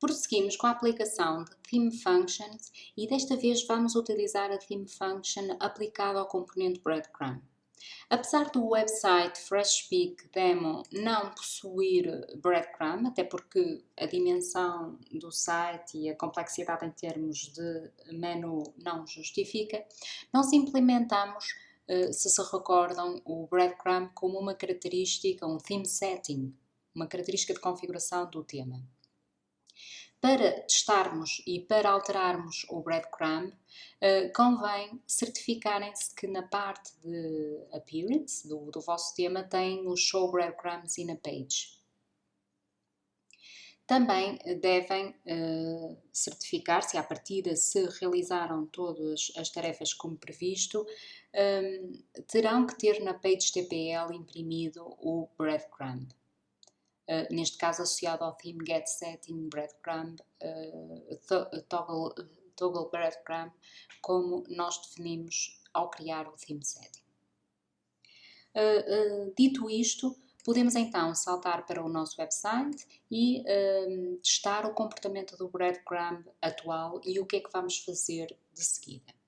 Prosseguimos com a aplicação de Theme Functions e desta vez vamos utilizar a Theme Function aplicada ao componente Breadcrumb. Apesar do website FreshSpeak Demo não possuir breadcrumb, até porque a dimensão do site e a complexidade em termos de menu não justifica, nós implementamos, eh, se se recordam, o breadcrumb como uma característica, um theme setting, uma característica de configuração do tema. Para testarmos e para alterarmos o breadcrumb, uh, convém certificarem-se que na parte de appearance do, do vosso tema tem o show breadcrumbs in a page. Também devem uh, certificar-se, à partida, se realizaram todas as tarefas como previsto, um, terão que ter na page TPL imprimido o breadcrumb. Uh, neste caso associado ao theme get setting breadcrumb uh, toggle, toggle breadcrumb como nós definimos ao criar o theme setting. Uh, dito isto, podemos então saltar para o nosso website e testar o comportamento do breadcrumb atual e o que é que vamos fazer de seguida.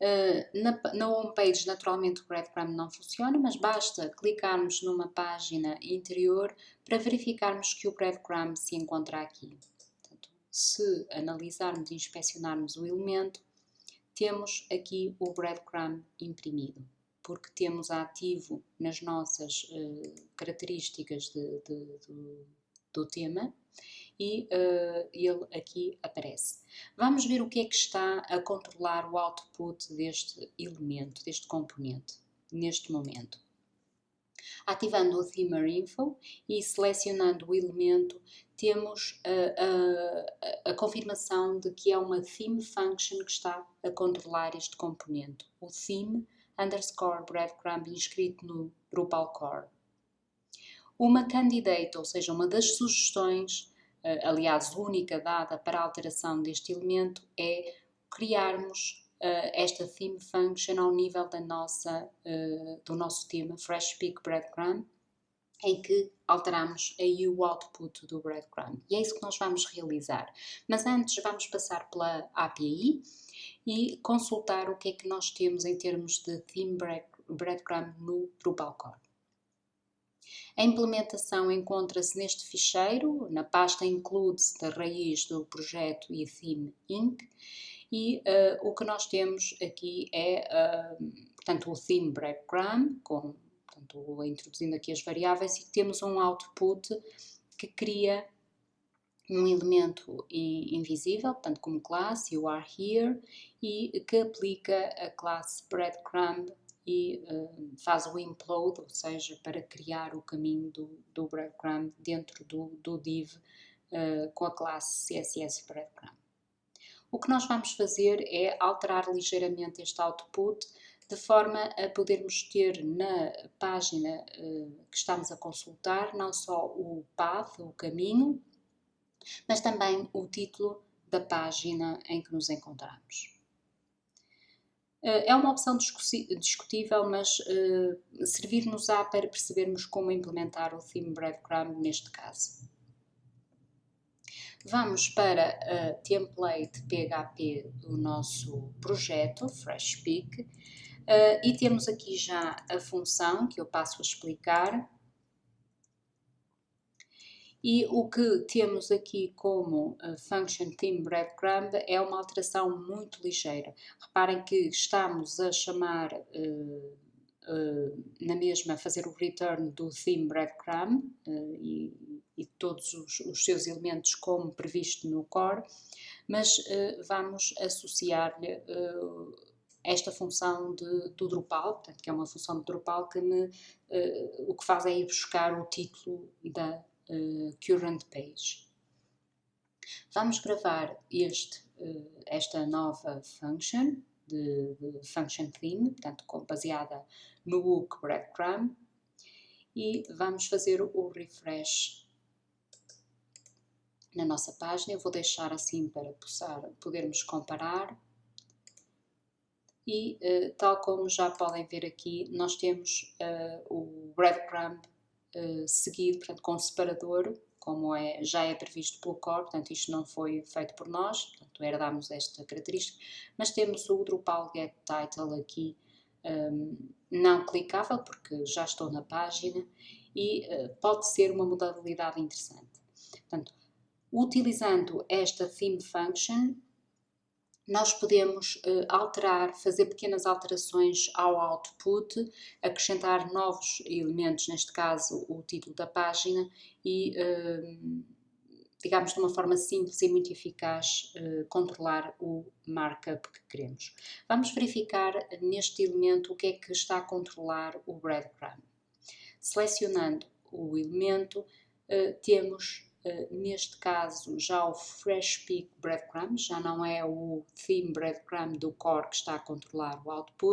Uh, na, na homepage, naturalmente, o breadcrumb não funciona, mas basta clicarmos numa página interior para verificarmos que o breadcrumb se encontra aqui. Portanto, se analisarmos e inspecionarmos o elemento, temos aqui o breadcrumb imprimido, porque temos ativo nas nossas uh, características de, de, de, do tema e uh, ele aqui aparece. Vamos ver o que é que está a controlar o output deste elemento, deste componente, neste momento. Ativando o Themer Info e selecionando o elemento, temos a, a, a, confirmação de que é uma theme function que está a controlar este componente, o theme underscore breadcrumb inscrito no Drupal core. Uma candidate, ou seja, uma das sugestões eh, aliás única dada para a alteração deste elemento, é criarmos uh, esta theme function ao nível da nossa, uh, do nosso tema FreshPeak Breadcrumb, em que alteramos aí o output do breadcrumb. E é isso que nós vamos realizar. Mas antes vamos passar pela API e consultar o que é que nós temos em termos de theme breadcrumb no Drupal core. A implementação encontra-se neste ficheiro, na pasta includes da raiz do projeto e theme inc. E uh, o que nós temos aqui é, uh, portanto, o theme breadcrumb, com, portanto, introduzindo aqui as variáveis, e temos um output que cria um elemento invisível, portanto, como classe, you are here, e que aplica a classe breadcrumb e uh, faz o implode, ou seja, para criar o caminho do, do breadcrumb dentro do, do div uh, com a classe CSS breadcrumb. O que nós vamos fazer é alterar ligeiramente este output de forma a podermos ter na página uh, que estamos a consultar não só o path, o caminho, mas também o título da página em que nos encontramos. Eh, é uma opção discutível, mas uh, servir-nos-á para percebermos como implementar o theme breadcrumb neste caso. Vamos para a template PHP do nosso projeto, FreshPeak, uh, e temos aqui já a função que eu passo a explicar, e o que temos aqui como uh, function theme breadcrumb é uma alteração muito ligeira. Reparem que estamos a chamar uh, uh, na mesma, a fazer o return do theme breadcrumb e, e, todos os, os, seus elementos como previsto no core, mas vamos associar-lhe esta função de, do Drupal, portanto, que é uma função de Drupal que me, o que faz é ir buscar o título da uh, current page. Vamos gravar este, uh, esta nova function de, de, function theme, portanto baseada no hook breadcrumb e vamos fazer o refresh na nossa página. Eu vou deixar assim para possar, podermos comparar e uh, tal como já podem ver aqui, nós temos uh, o breadcrumb uh, seguido, portanto, com separador, como é, já é previsto pelo core, portanto isto não foi feito por nós, portanto herdámos esta característica, mas temos o Drupal Get Title aqui um, não clicável, porque já estou na página, e uh, pode ser uma modalidade interessante. Portanto, utilizando esta theme function, nós podemos uh, alterar, fazer pequenas alterações ao output, acrescentar novos elementos, neste caso o título da página, e, uh, digamos, de uma forma simples e muito eficaz, uh, controlar o markup que queremos. Vamos verificar neste elemento o que é que está a controlar o breadcrumb. Selecionando o elemento, temos neste caso já o Fresh Peak Breadcrumb, já não é o Theme Breadcrumb do core que está a controlar o output,